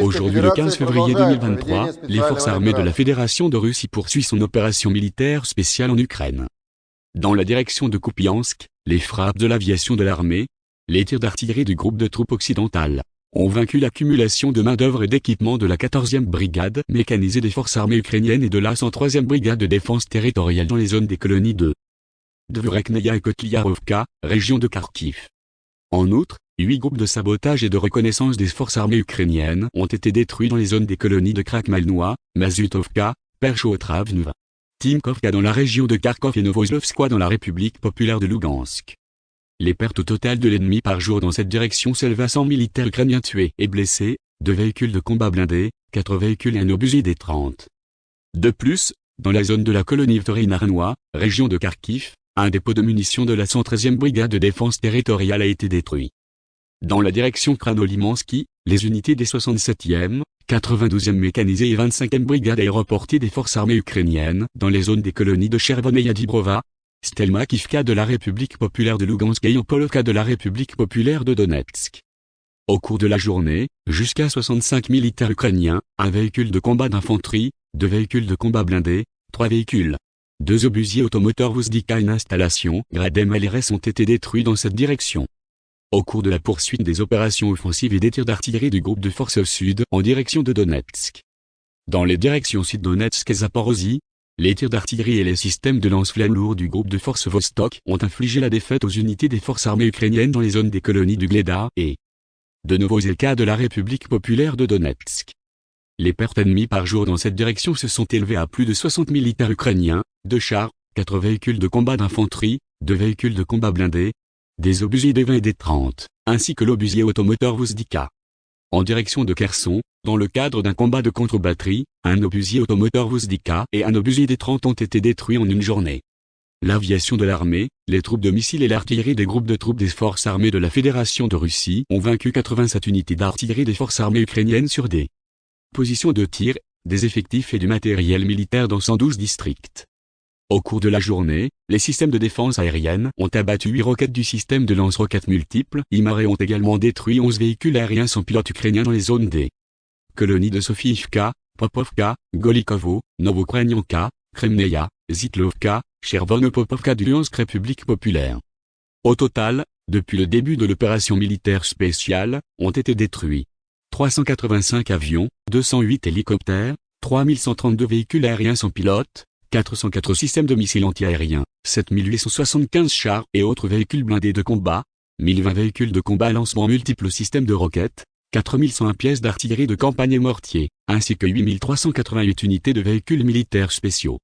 Aujourd'hui le 15 février 2023, les forces armées de la Fédération de Russie poursuivent son opération militaire spéciale en Ukraine. Dans la direction de Kupiansk, les frappes de l'aviation de l'armée, les tirs d'artillerie du groupe de troupes occidentales, ont vaincu l'accumulation de main-d'œuvre et d'équipements de la 14e brigade mécanisée des forces armées ukrainiennes et de la 103e brigade de défense territoriale dans les zones des colonies de Dvurekneia et Kotliarovka, région de Kharkiv. En outre, huit groupes de sabotage et de reconnaissance des forces armées ukrainiennes ont été détruits dans les zones des colonies de Krakmalnoa, Mazutovka, Perchotravnva, Timkovka dans la région de Kharkov et Novoslovskoye dans la République populaire de Lugansk. Les pertes totales de l'ennemi par jour dans cette direction s'élèvent à 100 militaires ukrainiens tués et blessés, deux véhicules de combat blindés, quatre véhicules et un obusier des 30. De plus, dans la zone de la colonie Vtorinarnois, région de Kharkiv, un dépôt de munitions de la 113e brigade de défense territoriale a été détruit. Dans la direction Kranolimansky, les unités des 67e, 92e mécanisées et 25e brigade aéroportées des forces armées ukrainiennes dans les zones des colonies de Chervon et Yadibrova, Stelmakivka de la République populaire de Lugansk et Yampolovka de la République populaire de Donetsk. Au cours de la journée, jusqu'à 65 militaires ukrainiens, un véhicule de combat d'infanterie, deux véhicules de combat blindés, trois véhicules, deux obusiers automoteurs Vuzdika et une installation Gradem LRS ont été détruits dans cette direction. Au cours de la poursuite des opérations offensives et des tirs d'artillerie du groupe de forces sud en direction de Donetsk. Dans les directions sud-Donetsk et Zaporozhye, les tirs d'artillerie et les systèmes de lance-flammes lourds du groupe de forces Vostok ont infligé la défaite aux unités des forces armées ukrainiennes dans les zones des colonies du Gleda et de Novozelka de la République populaire de Donetsk. Les pertes ennemies par jour dans cette direction se sont élevées à plus de 60 militaires ukrainiens, deux chars, quatre véhicules de combat d'infanterie, deux véhicules de combat blindés, des obusiers des 20 et des 30, ainsi que l'obusier automoteur Vuzdika. En direction de Kherson, dans le cadre d'un combat de contre-batterie, un obusier automoteur Vuzdika et un obusier des 30 ont été détruits en une journée. L'aviation de l'armée, les troupes de missiles et l'artillerie des groupes de troupes des forces armées de la Fédération de Russie ont vaincu 87 unités d'artillerie des forces armées ukrainiennes sur des positions de tir, des effectifs et du matériel militaire dans 112 districts. Au cours de la journée, les systèmes de défense aérienne ont abattu 8 roquettes du système de lance-roquettes multiples. IMARE ont également détruit 11 véhicules aériens sans pilote ukrainiens dans les zones des colonies de Sofiivka, Popovka, Golikovo, Novokrenyanka, Kremneia, Zitlovka, Chervono-Popovka du Luhansk République populaire. Au total, depuis le début de l'opération militaire spéciale, ont été détruits 385 avions, 208 hélicoptères, 3132 véhicules aériens sans pilote, 404 systèmes de missiles antiaériens, 7875 chars et autres véhicules blindés de combat, 1020 véhicules de combat lancement multiples systèmes de roquettes, 4101 pièces d'artillerie de campagne et mortier, ainsi que 8388 unités de véhicules militaires spéciaux.